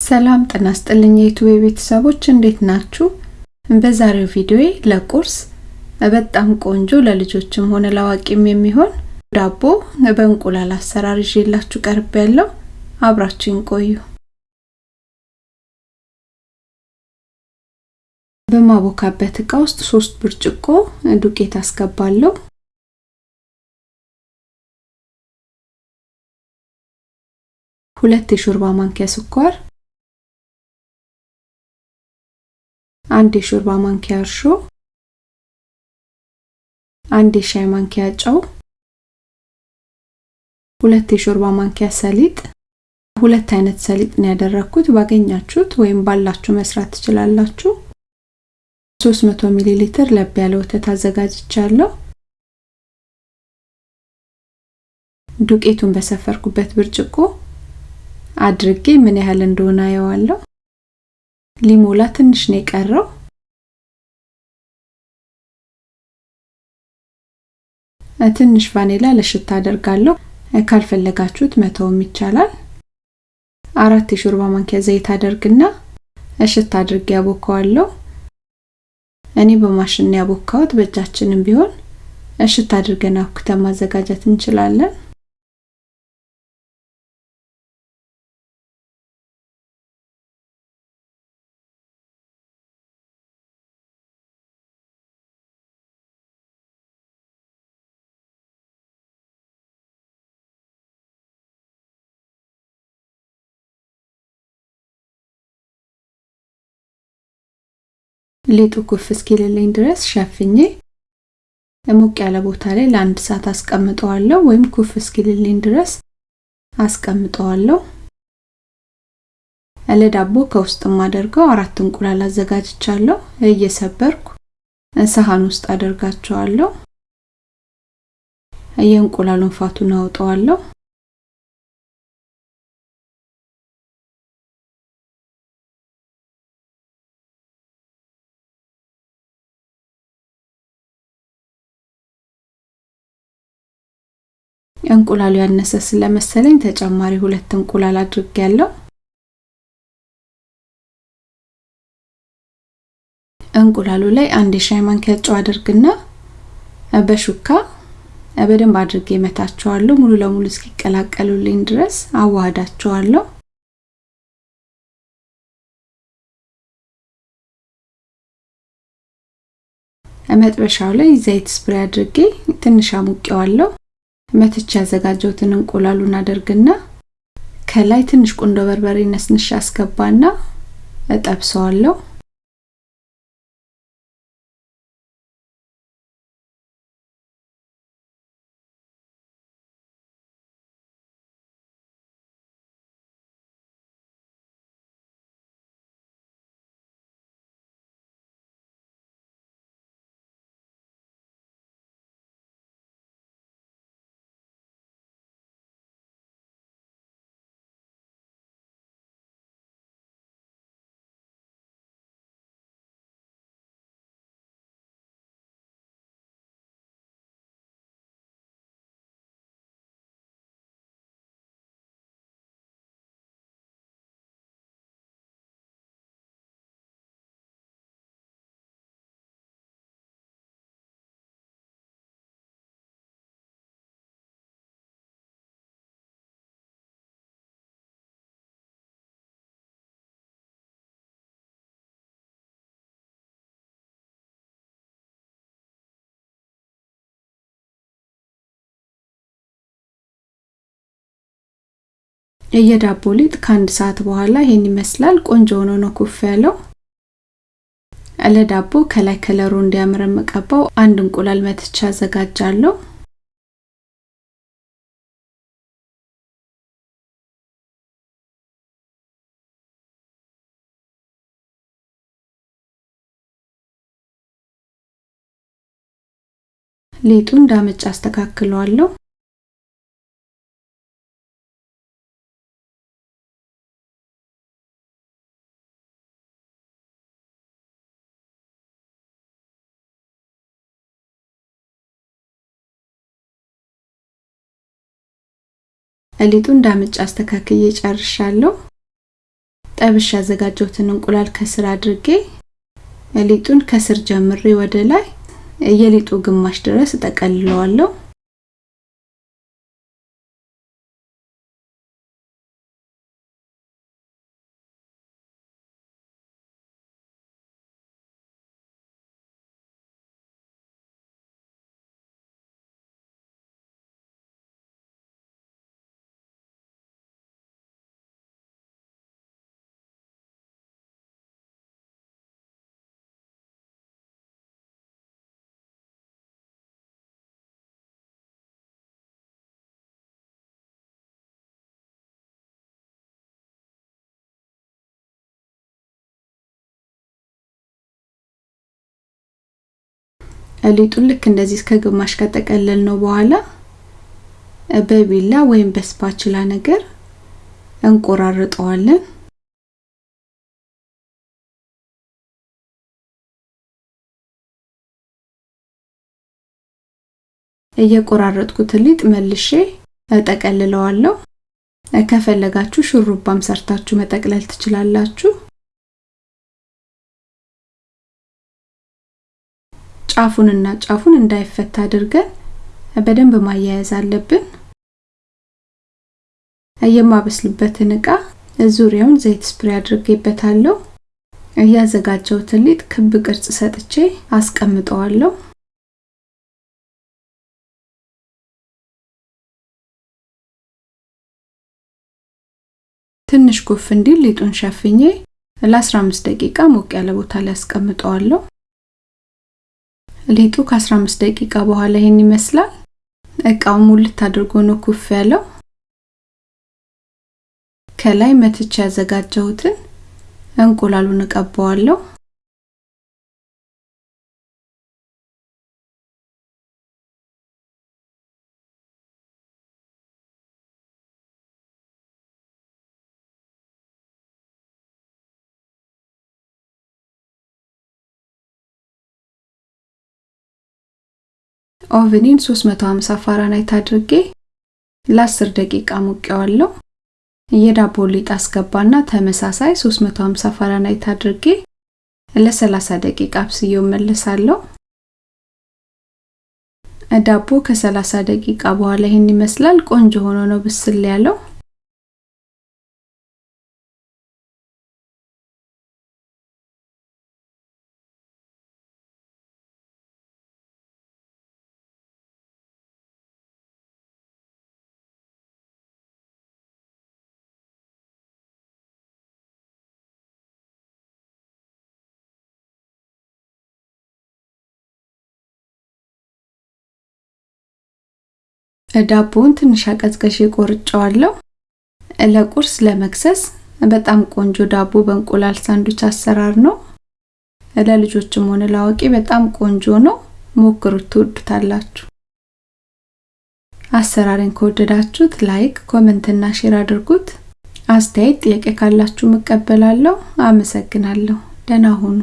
ሰላም ጤና ይስጥልኝ የዩቲዩብ ቤተሰቦች እንዴት ናችሁ? በዛሬው ቪዲዮዬ ለቁርስ በጣም ቆንጆ ለልጆችም ሆነ ለአዋቂም የሚሆን ዳቦ በእንቁላል አሰራር ይዤላችሁ ቀርብ ያለው አብራችሁን ቆዩ። በማቦካበት እቃ ውስጥ ሶስት ብርጭቆ ዱቄት አስገባለሁ። ሁለት የሾርባ ማንኪያ ስኳር፣ አንድ የሾርባ ማንኪያ እርሾ፣ አንድ የሻይ ማንኪያ ጨው፣ ሁለት የሾርባ ማንኪያ ሰሊጥ። ሁለት አይነት ሰሊጥ ነው ያደረኩት። ባገኛችሁት ወይም ባላችሁ መስራት ትችላላችሁ። 300 ሚሊ ሊትር ለብ ያለ ወተት አዘጋጅቻለሁ። ዱቄቱን በሰፈርኩበት ብርጭቆ አድርጌ ምን ያህል እንደሆነ አየዋለሁ። ሊሞላ ትንሽ ነው የቀረው። ትንሽ ቫኒላ ለሽታ አደርጋለሁ። ካልፈለጋችሁት መተውም ይቻላል። አራት የሾርባ ማንኪያ ዘይት አደርግና እሽት አድርጌ ያቦካዋለሁ። እኔ በማሽን ያቦካሁት፣ በእጃችንም ቢሆን እሽት አድርገን አብኩተን ማዘጋጀት እንችላለን። ሊጡ ኩፍ እስኪልልኝ ድረስ ሸፍኜ ሞቅ ያለ ቦታ ላይ ለአንድ ሰዓት አስቀምጠዋለሁ፣ ወይም ኩፍ እስኪልልኝ ድረስ አስቀምጠዋለሁ። ለዳቦ ከውስጥ የማደርገው አራት እንቁላል አዘጋጅቻለሁ። እየሰበርኩ ሰሃን ውስጥ አደርጋቸዋለሁ። የእንቁላሉን ፋቱን አውጠዋለሁ። እንቁላሉ ያነሰ ስለመሰለኝ ተጨማሪ ሁለት እንቁላል አድርጌያለሁ። እንቁላሉ ላይ አንድ የሻይ ማንኪያ ጨው አድርግና በሹካ በደንብ አድርጌ መታቸዋለሁ። ሙሉ ለሙሉ እስኪቀላቀሉልኝ ድረስ አዋህዳቸዋለሁ። መጥበሻው ላይ ዘይት ስፕሬ አድርጌ ትንሽ አሙቄዋለሁ። መትቻ ያዘጋጀሁትን እንቁላሉን አደርግና ከላይ ትንሽ ቁንዶ በርበሬ ነስንሽ አስገባና እጠብሰዋለሁ። የዳቦ ሊጥ ከአንድ ሰዓት በኋላ ይሄን ይመስላል። ቆንጆ ሆኖ ነው ኩፍ ያለው። ለዳቦ ከላይ ከለሩ እንዲያምር የምቀባው አንድ እንቁላል መትቻ አዘጋጃለሁ። ሊጡ እንዳመጭ አስተካክለዋለሁ። ሊጡ እንዳመጭ አስተካክዬ ጨርሻለሁ። ጠብሽ ያዘጋጀሁትን እንቁላል ከስር አድርጌ ሊጡን ከስር ጀምሬ ወደ ላይ የሊጡ ግማሽ ድረስ እጠቀልለዋለሁ። ሊጡን ልክ እንደዚህ እስከ ግማሽ ከጠቀለል ነው በኋላ በቢላ ወይም በስፓችላ ነገር እንቆራርጠዋለን። እየቆራረጥኩት ሊጥ መልሼ እጠቀልለዋለሁ። ከፈለጋችሁ ሹሩባም ሰርታችሁ መጠቅለል ትችላላችሁ። ጫፉንና ጫፉን እንዳይፈታ አድርገን በደንብ ማያያዝ አለብን። የማበስልበትን እቃ ዙሪያውን ዘይት ስፕሬ አድርጌበታለሁ። እያዘጋጀሁትን ሊጥ ክብ ቅርጽ ሰጥቼ አስቀምጠዋለሁ። ትንሽ ኩፍ እንዲል ሊጡን ሸፍኜ ለ15 ደቂቃ ሞቅ ያለ ቦታ ላይ አስቀምጠዋለሁ። ሊጡ ከ15 ደቂቃ በኋላ ይሄን ይመስላል። እቃው ሙልት አድርጎ ነው ኩፍ ያለው። ከላይ መትቻ ያዘጋጀሁትን እንቁላሉን እቀባዋለሁ። oven ኡን 350 ፋራናይት አድርጌ ለ10 ደቂቃ አሞቀዋለሁ። የዳቦ ሊጥ አስገባና ተመሳሳይ 350 ፋራናይት አድርጌ ለ30 ደቂቃ አብስዬው መለሳለሁ። ዳቦ ከ30 ደቂቃ በኋላ ይሄን ይመስላል። ቆንጆ ሆኖ ነው ብስል ያለው። ዳቦውን ትንሽ አቀዝቅዤ ቆርጬዋለሁ። ለቁርስ ለመክሰስ በጣም ቆንጆ ዳቦ በእንቁላል ሳንዱች አሰራር ነው። ለልጆችም ሆነ ለአዋቂ በጣም ቆንጆ ነው። ሞክሩት፣ ትወዱታላችሁ። አሰራሬን ከወደዳችሁት like፣ comment እና share አድርጉት። አስተያየት፣ ጥያቄ ካላችሁ እቀበላለሁ። አመሰግናለሁ። ደህና ሁኑ።